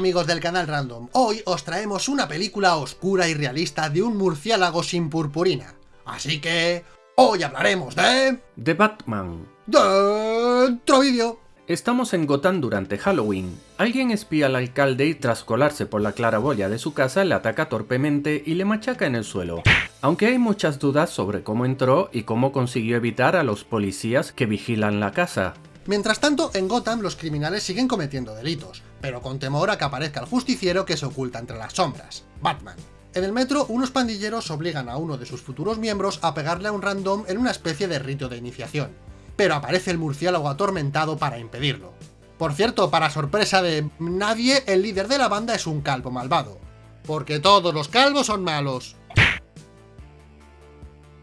amigos del canal Random, hoy os traemos una película oscura y realista de un murciélago sin purpurina. Así que... Hoy hablaremos de... The Batman. Dentro vídeo. Estamos en Gotham durante Halloween. Alguien espía al alcalde y tras colarse por la claraboya de su casa le ataca torpemente y le machaca en el suelo. Aunque hay muchas dudas sobre cómo entró y cómo consiguió evitar a los policías que vigilan la casa. Mientras tanto, en Gotham los criminales siguen cometiendo delitos, pero con temor a que aparezca el justiciero que se oculta entre las sombras, Batman. En el metro, unos pandilleros obligan a uno de sus futuros miembros a pegarle a un random en una especie de rito de iniciación, pero aparece el murciélago atormentado para impedirlo. Por cierto, para sorpresa de nadie, el líder de la banda es un calvo malvado, porque todos los calvos son malos.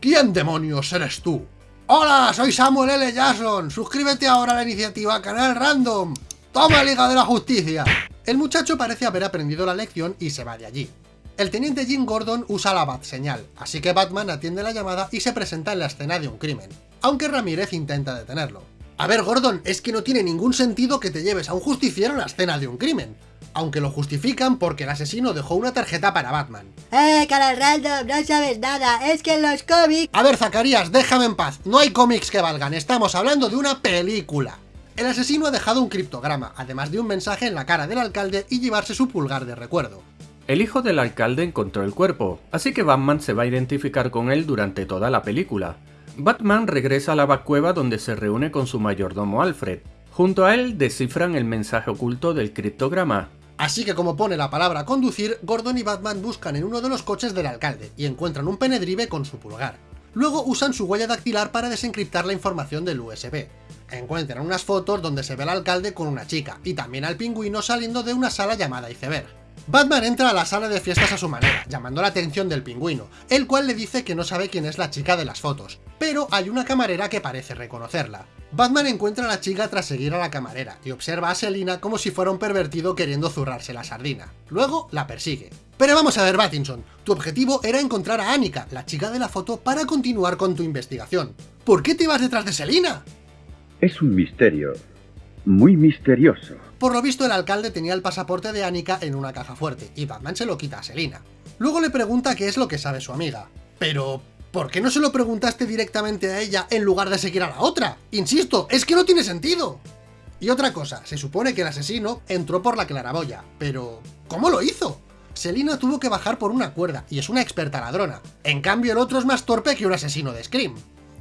¿Quién demonios eres tú? Hola, soy Samuel L. Jackson. Suscríbete ahora a la iniciativa Canal Random. ¡Toma, Liga de la Justicia! El muchacho parece haber aprendido la lección y se va de allí. El teniente Jim Gordon usa la bat señal, así que Batman atiende la llamada y se presenta en la escena de un crimen, aunque Ramírez intenta detenerlo. A ver, Gordon, es que no tiene ningún sentido que te lleves a un justiciero en la escena de un crimen aunque lo justifican porque el asesino dejó una tarjeta para Batman. ¡Eh, canal random! No sabes nada, es que en los cómics... A ver, Zacarías, déjame en paz, no hay cómics que valgan, estamos hablando de una película. El asesino ha dejado un criptograma, además de un mensaje en la cara del alcalde y llevarse su pulgar de recuerdo. El hijo del alcalde encontró el cuerpo, así que Batman se va a identificar con él durante toda la película. Batman regresa a la cueva donde se reúne con su mayordomo Alfred. Junto a él descifran el mensaje oculto del criptograma, Así que como pone la palabra conducir, Gordon y Batman buscan en uno de los coches del alcalde y encuentran un penedrive con su pulgar. Luego usan su huella dactilar para desencriptar la información del USB. Encuentran unas fotos donde se ve al alcalde con una chica, y también al pingüino saliendo de una sala llamada iceberg. Batman entra a la sala de fiestas a su manera, llamando la atención del pingüino, el cual le dice que no sabe quién es la chica de las fotos, pero hay una camarera que parece reconocerla. Batman encuentra a la chica tras seguir a la camarera, y observa a Selina como si fuera un pervertido queriendo zurrarse la sardina. Luego la persigue. Pero vamos a ver, Battinson, tu objetivo era encontrar a Annika, la chica de la foto, para continuar con tu investigación. ¿Por qué te vas detrás de Selina? Es un misterio. Muy misterioso. Por lo visto el alcalde tenía el pasaporte de Annika en una caja fuerte, y Batman se lo quita a Selina. Luego le pregunta qué es lo que sabe su amiga. Pero, ¿por qué no se lo preguntaste directamente a ella en lugar de seguir a la otra? Insisto, es que no tiene sentido. Y otra cosa, se supone que el asesino entró por la claraboya, pero... ¿cómo lo hizo? Selina tuvo que bajar por una cuerda, y es una experta ladrona. En cambio el otro es más torpe que un asesino de Scream.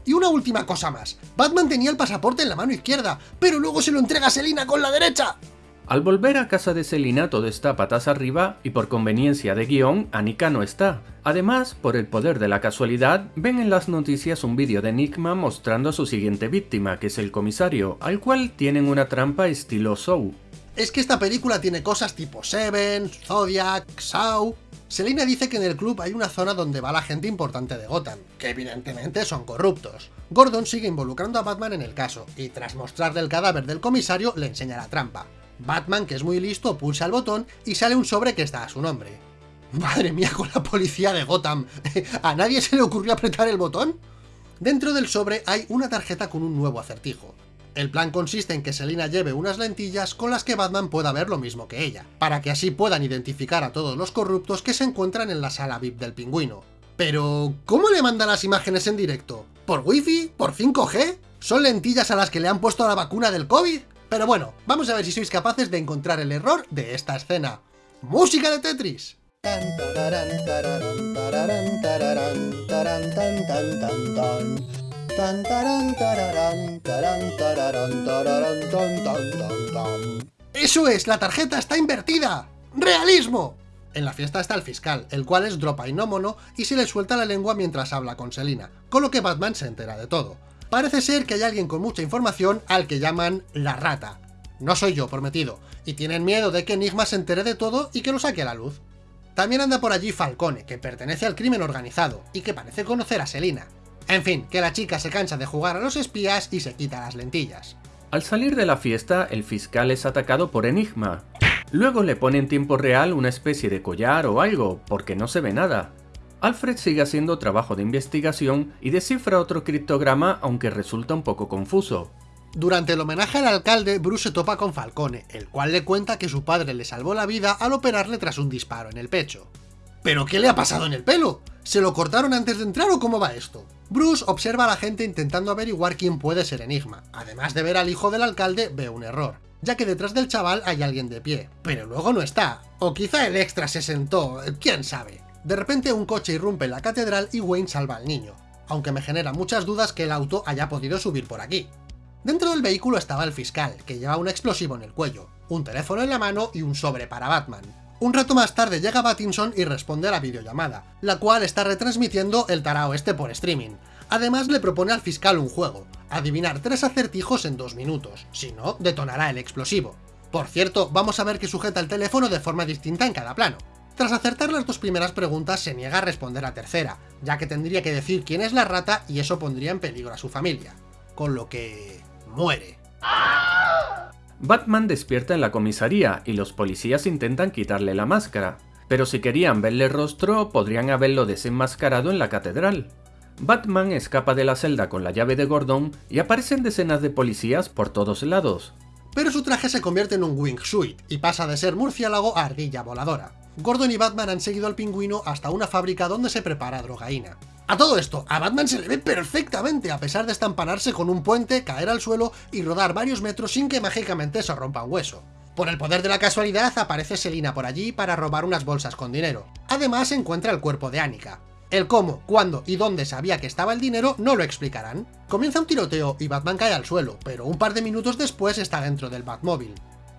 Y una última cosa más, Batman tenía el pasaporte en la mano izquierda, pero luego se lo entrega a Selina con la derecha. Al volver a casa de Selina todo está patas arriba y por conveniencia de guion, Anika no está. Además, por el poder de la casualidad, ven en las noticias un vídeo de Enigma mostrando a su siguiente víctima, que es el comisario, al cual tienen una trampa estilo Saw. Es que esta película tiene cosas tipo Seven, Zodiac, Saw, Selina dice que en el club hay una zona donde va la gente importante de Gotham, que evidentemente son corruptos. Gordon sigue involucrando a Batman en el caso, y tras mostrarle el cadáver del comisario, le enseña la trampa. Batman, que es muy listo, pulsa el botón y sale un sobre que está a su nombre. Madre mía con la policía de Gotham, ¿a nadie se le ocurrió apretar el botón? Dentro del sobre hay una tarjeta con un nuevo acertijo. El plan consiste en que Selina lleve unas lentillas con las que Batman pueda ver lo mismo que ella, para que así puedan identificar a todos los corruptos que se encuentran en la sala VIP del pingüino. Pero, ¿cómo le manda las imágenes en directo? ¿Por wifi? ¿Por 5G? ¿Son lentillas a las que le han puesto la vacuna del COVID? Pero bueno, vamos a ver si sois capaces de encontrar el error de esta escena. ¡Música de Tetris! ¡Eso es! ¡La tarjeta está invertida! ¡Realismo! En la fiesta está el fiscal, el cual es dropainómono y se le suelta la lengua mientras habla con Selina, con lo que Batman se entera de todo. Parece ser que hay alguien con mucha información al que llaman la rata. No soy yo, prometido, y tienen miedo de que Enigma se entere de todo y que lo saque a la luz. También anda por allí Falcone, que pertenece al crimen organizado, y que parece conocer a Selina, en fin, que la chica se cansa de jugar a los espías y se quita las lentillas. Al salir de la fiesta, el fiscal es atacado por Enigma. Luego le pone en tiempo real una especie de collar o algo, porque no se ve nada. Alfred sigue haciendo trabajo de investigación y descifra otro criptograma aunque resulta un poco confuso. Durante el homenaje al alcalde, Bruce se topa con Falcone, el cual le cuenta que su padre le salvó la vida al operarle tras un disparo en el pecho. ¿Pero qué le ha pasado en el pelo? ¿Se lo cortaron antes de entrar o cómo va esto? Bruce observa a la gente intentando averiguar quién puede ser Enigma. Además de ver al hijo del alcalde, ve un error, ya que detrás del chaval hay alguien de pie, pero luego no está. O quizá el extra se sentó, quién sabe. De repente un coche irrumpe en la catedral y Wayne salva al niño, aunque me genera muchas dudas que el auto haya podido subir por aquí. Dentro del vehículo estaba el fiscal, que lleva un explosivo en el cuello, un teléfono en la mano y un sobre para Batman. Un rato más tarde llega Battinson y responde a la videollamada, la cual está retransmitiendo el tarao este por streaming. Además le propone al fiscal un juego, adivinar tres acertijos en dos minutos, si no, detonará el explosivo. Por cierto, vamos a ver que sujeta el teléfono de forma distinta en cada plano. Tras acertar las dos primeras preguntas se niega a responder a tercera, ya que tendría que decir quién es la rata y eso pondría en peligro a su familia. Con lo que... muere. Batman despierta en la comisaría y los policías intentan quitarle la máscara, pero si querían verle rostro podrían haberlo desenmascarado en la catedral. Batman escapa de la celda con la llave de Gordon y aparecen decenas de policías por todos lados. Pero su traje se convierte en un wingsuit y pasa de ser murciélago a ardilla voladora. Gordon y Batman han seguido al pingüino hasta una fábrica donde se prepara drogaína. A todo esto, a Batman se le ve perfectamente a pesar de estampanarse con un puente, caer al suelo y rodar varios metros sin que mágicamente se rompa un hueso. Por el poder de la casualidad aparece Selina por allí para robar unas bolsas con dinero. Además encuentra el cuerpo de Annika. El cómo, cuándo y dónde sabía que estaba el dinero no lo explicarán. Comienza un tiroteo y Batman cae al suelo, pero un par de minutos después está dentro del Batmóvil.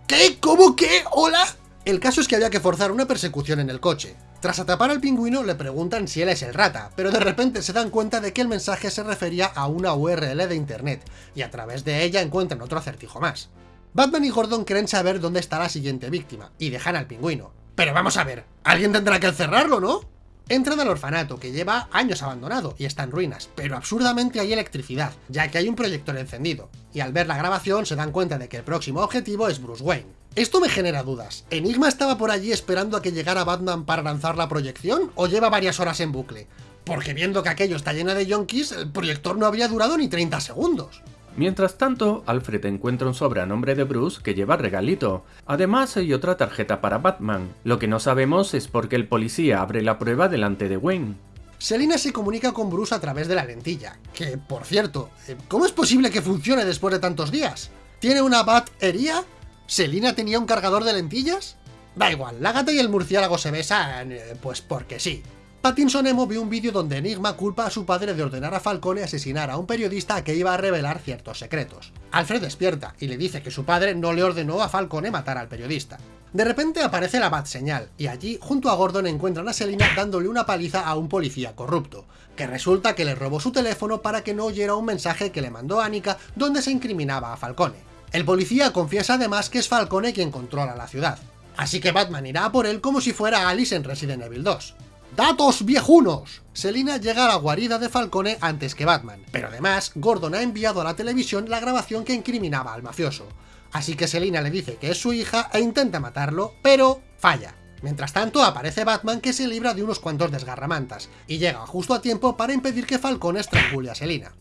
¿Qué? ¿Cómo qué? ¿Hola? El caso es que había que forzar una persecución en el coche. Tras atrapar al pingüino le preguntan si él es el rata, pero de repente se dan cuenta de que el mensaje se refería a una URL de internet, y a través de ella encuentran otro acertijo más. Batman y Gordon creen saber dónde está la siguiente víctima, y dejan al pingüino. Pero vamos a ver, alguien tendrá que encerrarlo, ¿no? Entran al orfanato, que lleva años abandonado y está en ruinas, pero absurdamente hay electricidad, ya que hay un proyector encendido, y al ver la grabación se dan cuenta de que el próximo objetivo es Bruce Wayne. Esto me genera dudas. ¿Enigma estaba por allí esperando a que llegara Batman para lanzar la proyección o lleva varias horas en bucle? Porque viendo que aquello está lleno de yonkis, el proyector no habría durado ni 30 segundos. Mientras tanto, Alfred encuentra un sobre a nombre de Bruce que lleva regalito. Además hay otra tarjeta para Batman. Lo que no sabemos es por qué el policía abre la prueba delante de Wayne. Selina se comunica con Bruce a través de la lentilla, que, por cierto, eh, ¿cómo es posible que funcione después de tantos días? ¿Tiene una batería? ¿Selina tenía un cargador de lentillas? Da igual, la gata y el murciélago se besan, eh, pues porque sí. Pattinson Emo vio un vídeo donde Enigma culpa a su padre de ordenar a Falcone asesinar a un periodista que iba a revelar ciertos secretos. Alfred despierta y le dice que su padre no le ordenó a Falcone matar al periodista. De repente aparece la Bat señal, y allí, junto a Gordon, encuentran a Selina dándole una paliza a un policía corrupto, que resulta que le robó su teléfono para que no oyera un mensaje que le mandó Annika donde se incriminaba a Falcone. El policía confiesa además que es Falcone quien controla la ciudad, así que Batman irá a por él como si fuera Alice en Resident Evil 2. ¡Datos viejunos! Selina llega a la guarida de Falcone antes que Batman, pero además Gordon ha enviado a la televisión la grabación que incriminaba al mafioso, así que Selina le dice que es su hija e intenta matarlo, pero falla. Mientras tanto aparece Batman que se libra de unos cuantos desgarramantas, y llega justo a tiempo para impedir que Falcone estrangule a Selina.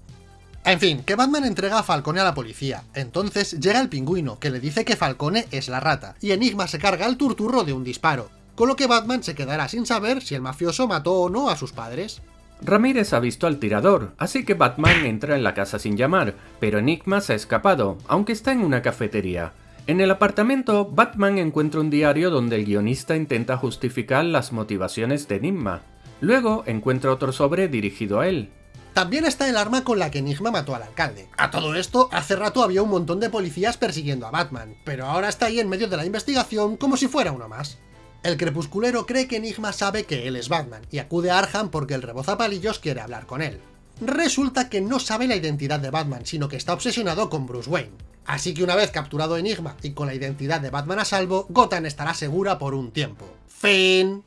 En fin, que Batman entrega a Falcone a la policía. Entonces llega el pingüino, que le dice que Falcone es la rata, y Enigma se carga el turturro de un disparo, con lo que Batman se quedará sin saber si el mafioso mató o no a sus padres. Ramírez ha visto al tirador, así que Batman entra en la casa sin llamar, pero Enigma se ha escapado, aunque está en una cafetería. En el apartamento, Batman encuentra un diario donde el guionista intenta justificar las motivaciones de Enigma. Luego encuentra otro sobre dirigido a él. También está el arma con la que Enigma mató al alcalde. A todo esto, hace rato había un montón de policías persiguiendo a Batman, pero ahora está ahí en medio de la investigación como si fuera uno más. El crepusculero cree que Enigma sabe que él es Batman, y acude a Arkham porque el rebozapalillos quiere hablar con él. Resulta que no sabe la identidad de Batman, sino que está obsesionado con Bruce Wayne. Así que una vez capturado Enigma y con la identidad de Batman a salvo, Gotham estará segura por un tiempo. Fin.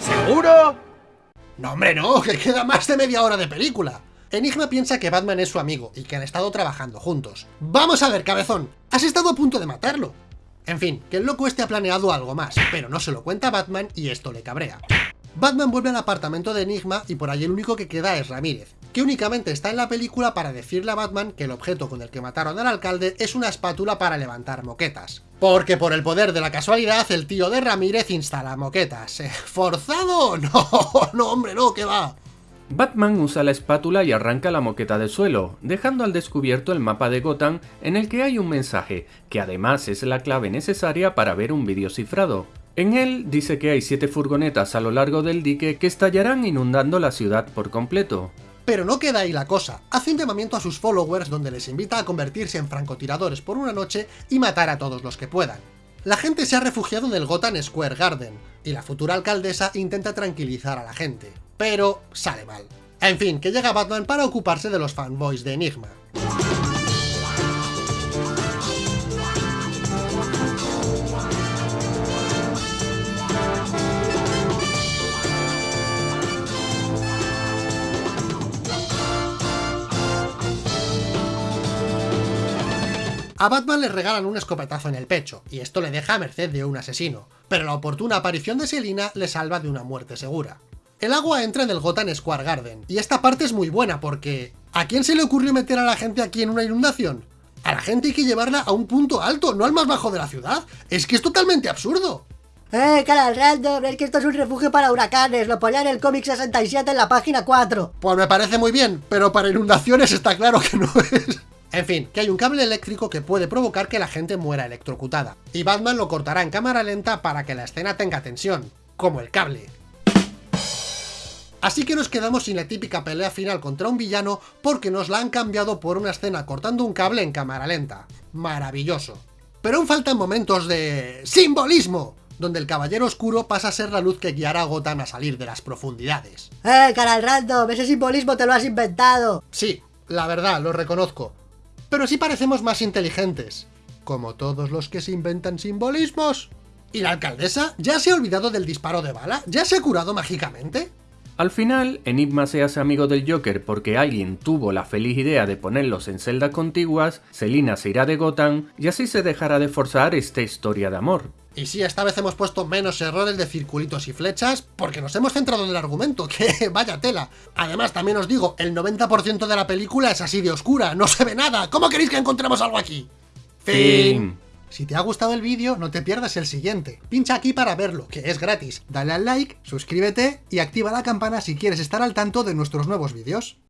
¿Seguro? No, hombre, no, que queda más de media hora de película. Enigma piensa que Batman es su amigo y que han estado trabajando juntos. ¡Vamos a ver, cabezón! ¡Has estado a punto de matarlo! En fin, que el loco este ha planeado algo más, pero no se lo cuenta Batman y esto le cabrea. Batman vuelve al apartamento de Enigma y por allí el único que queda es Ramírez, que únicamente está en la película para decirle a Batman que el objeto con el que mataron al alcalde es una espátula para levantar moquetas. Porque por el poder de la casualidad, el tío de Ramírez instala moquetas. ¿Eh? ¿Forzado? No, no hombre, no, que va. Batman usa la espátula y arranca la moqueta del suelo, dejando al descubierto el mapa de Gotham en el que hay un mensaje, que además es la clave necesaria para ver un vídeo cifrado. En él dice que hay siete furgonetas a lo largo del dique que estallarán inundando la ciudad por completo. Pero no queda ahí la cosa, hace un llamamiento a sus followers donde les invita a convertirse en francotiradores por una noche y matar a todos los que puedan. La gente se ha refugiado en el Gotham Square Garden, y la futura alcaldesa intenta tranquilizar a la gente, pero sale mal. En fin, que llega Batman para ocuparse de los fanboys de Enigma. A Batman le regalan un escopetazo en el pecho, y esto le deja a merced de un asesino, pero la oportuna aparición de Selina le salva de una muerte segura. El agua entra en el Gotham Square Garden, y esta parte es muy buena porque... ¿A quién se le ocurrió meter a la gente aquí en una inundación? A la gente hay que llevarla a un punto alto, no al más bajo de la ciudad. Es que es totalmente absurdo. Eh, canal random, es que esto es un refugio para huracanes, lo ponía en el cómic 67 en la página 4. Pues me parece muy bien, pero para inundaciones está claro que no es. En fin, que hay un cable eléctrico que puede provocar que la gente muera electrocutada, y Batman lo cortará en cámara lenta para que la escena tenga tensión, como el cable. Así que nos quedamos sin la típica pelea final contra un villano porque nos la han cambiado por una escena cortando un cable en cámara lenta. Maravilloso. Pero aún faltan momentos de... ¡Simbolismo! donde el Caballero Oscuro pasa a ser la luz que guiará a Gotham a salir de las profundidades. Eh, canal random, ese simbolismo te lo has inventado. Sí, la verdad, lo reconozco. Pero sí parecemos más inteligentes. Como todos los que se inventan simbolismos. ¿Y la alcaldesa? ¿Ya se ha olvidado del disparo de bala? ¿Ya se ha curado mágicamente? Al final, Enigma se hace amigo del Joker porque alguien tuvo la feliz idea de ponerlos en celdas contiguas, Selina se irá de Gotham y así se dejará de forzar esta historia de amor. Y sí, esta vez hemos puesto menos errores de circulitos y flechas porque nos hemos centrado en el argumento, que vaya tela. Además, también os digo, el 90% de la película es así de oscura, no se ve nada. ¿Cómo queréis que encontremos algo aquí? Fin. Si te ha gustado el vídeo, no te pierdas el siguiente. Pincha aquí para verlo, que es gratis. Dale al like, suscríbete y activa la campana si quieres estar al tanto de nuestros nuevos vídeos.